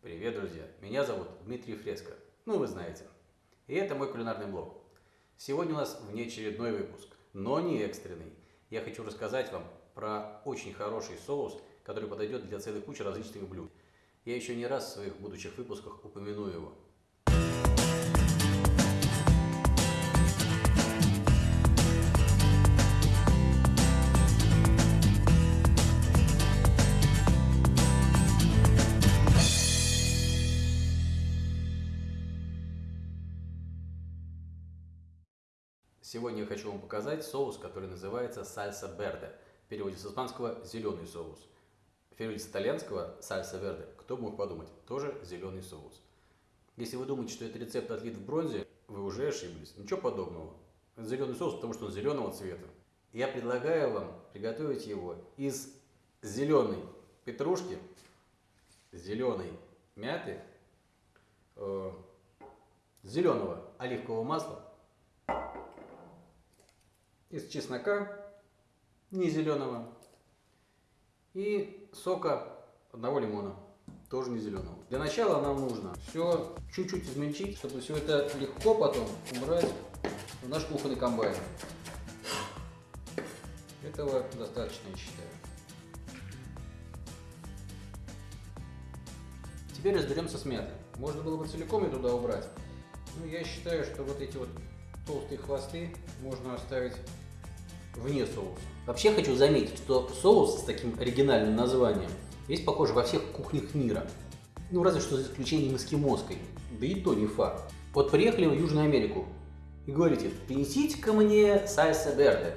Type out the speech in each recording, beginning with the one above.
Привет, друзья! Меня зовут Дмитрий Фреско. Ну, вы знаете. И это мой кулинарный блог. Сегодня у нас внеочередной выпуск, но не экстренный. Я хочу рассказать вам про очень хороший соус, который подойдет для целой кучи различных блюд. Я еще не раз в своих будущих выпусках упомяну его. Сегодня я хочу вам показать соус, который называется сальса берде. В переводе с испанского «зеленый соус». В переводе с итальянского «сальса верде» кто бы мог подумать, тоже зеленый соус. Если вы думаете, что этот рецепт отлит в бронзе, вы уже ошиблись. Ничего подобного. Это зеленый соус, потому что он зеленого цвета. Я предлагаю вам приготовить его из зеленой петрушки, зеленой мяты, э, зеленого оливкового масла, из чеснока, не зеленого, и сока одного лимона, тоже не зеленого. Для начала нам нужно все чуть-чуть измельчить, чтобы все это легко потом убрать в наш кухонный комбайн. Этого достаточно, я считаю. Теперь разберемся с мятой. Можно было бы целиком ее туда убрать. Но я считаю, что вот эти вот толстые хвосты можно оставить вне соуса. Вообще хочу заметить, что соус с таким оригинальным названием есть, похоже, во всех кухнях мира. Ну, разве что за исключением эскимосской. Да и то не факт. Вот приехали в Южную Америку и говорите, принесите-ка мне сальса берде.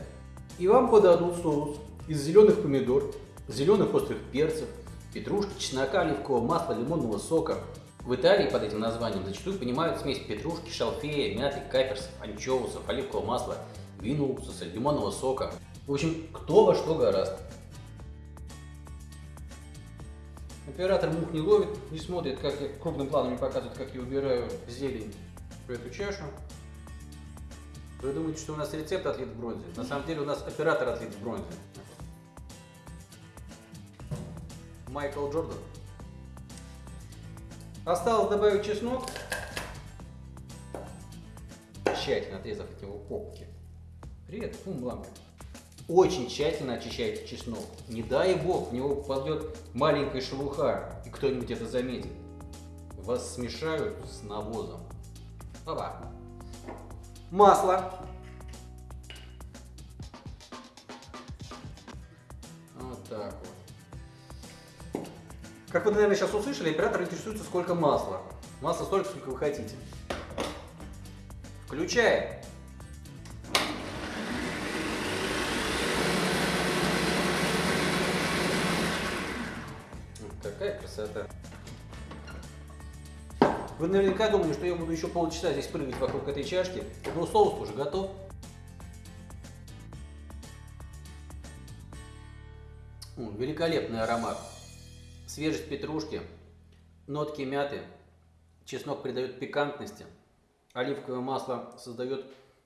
И вам подадут соус из зеленых помидор, зеленых острых перцев, петрушки, чеснока, оливкового масла, лимонного сока. В Италии под этим названием зачастую понимают смесь петрушки, шалфея, мяты, каперсов, анчоусов, оливкового масла вина, уксуса, лимонного сока. В общем, кто во что гораст. Оператор мух не ловит, не смотрит, как я крупным планом не показывает, как я убираю зелень в эту чашу. Вы думаете, что у нас рецепт отлит в бронзе? На самом деле у нас оператор отлит в бронзе. Майкл Джордан. Осталось добавить чеснок, тщательно отрезав от него попки. Привет, фум бланка. Очень тщательно очищайте чеснок. Не дай бог, в него попадет маленькая шелуха, и кто-нибудь это заметит. Вас смешают с навозом. Опа. Масло. Вот так вот. Как вы, наверное, сейчас услышали, оператор интересуется, сколько масла. Масла столько, сколько вы хотите. Включаем. Какая красота. Вы наверняка думали, что я буду еще полчаса здесь прыгать вокруг этой чашки, но соус уже готов. Великолепный аромат. Свежесть петрушки, нотки мяты, чеснок придает пикантности, оливковое масло создает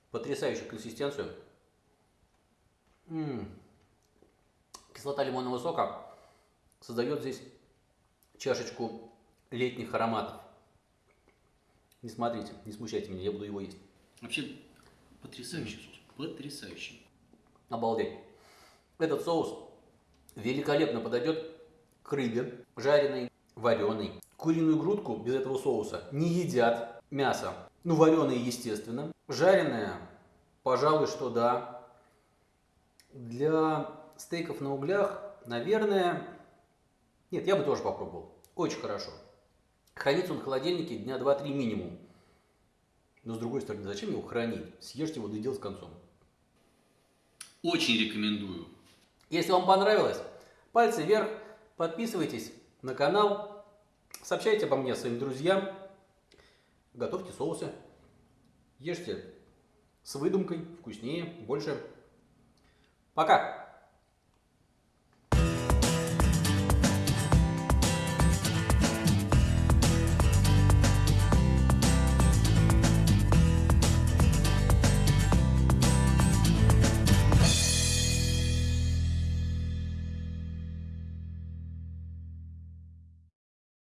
потрясающую консистенцию. М -м -м. Кислота лимонного сока создает здесь чашечку летних ароматов. Не смотрите, не смущайте меня, я буду его есть. Вообще потрясающий соус, потрясающий. Обалдеть. Этот соус великолепно подойдет к рыбе, жареной, вареной. Куриную грудку без этого соуса не едят. Мясо, ну вареное естественно. Жареное, пожалуй, что да. Для стейков на углях, наверное, нет, я бы тоже попробовал. Очень хорошо. Хранится он в холодильнике дня 2-3 минимум. Но с другой стороны, зачем его хранить? Съешьте его до дел с концом. Очень рекомендую. Если вам понравилось, пальцы вверх, подписывайтесь на канал, сообщайте обо мне своим друзьям, готовьте соусы, ешьте с выдумкой, вкуснее, больше. Пока!